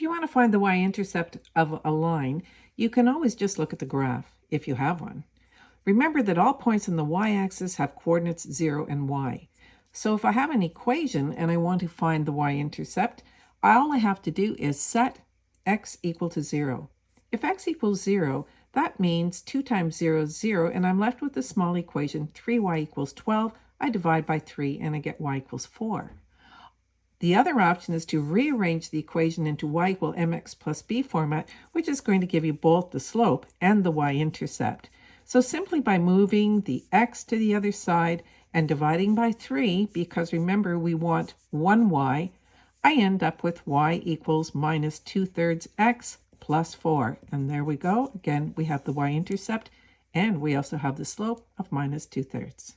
If you want to find the y-intercept of a line, you can always just look at the graph, if you have one. Remember that all points on the y-axis have coordinates 0 and y. So if I have an equation and I want to find the y-intercept, all I have to do is set x equal to 0. If x equals 0, that means 2 times 0 is 0, and I'm left with the small equation 3y equals 12. I divide by 3, and I get y equals 4. The other option is to rearrange the equation into y equal mx plus b format, which is going to give you both the slope and the y-intercept. So simply by moving the x to the other side and dividing by 3, because remember we want 1y, I end up with y equals minus 2 thirds x plus 4. And there we go. Again, we have the y-intercept, and we also have the slope of minus 2 thirds.